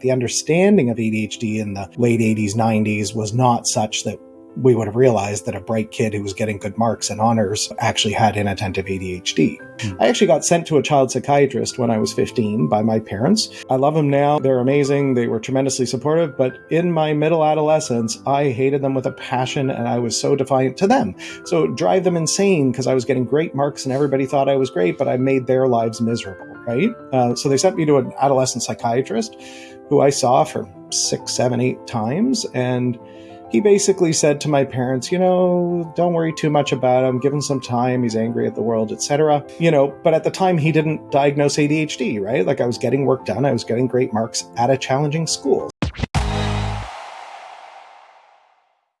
The understanding of ADHD in the late 80s, 90s was not such that we would have realized that a bright kid who was getting good marks and honors actually had inattentive ADHD. Mm. I actually got sent to a child psychiatrist when I was 15 by my parents. I love them now. They're amazing. They were tremendously supportive. But in my middle adolescence, I hated them with a passion and I was so defiant to them. So drive them insane because I was getting great marks and everybody thought I was great, but I made their lives miserable, right? Uh, so they sent me to an adolescent psychiatrist who I saw for six, seven, eight times. And he basically said to my parents, you know, don't worry too much about him, give him some time, he's angry at the world, etc. You know, but at the time he didn't diagnose ADHD, right? Like I was getting work done, I was getting great marks at a challenging school.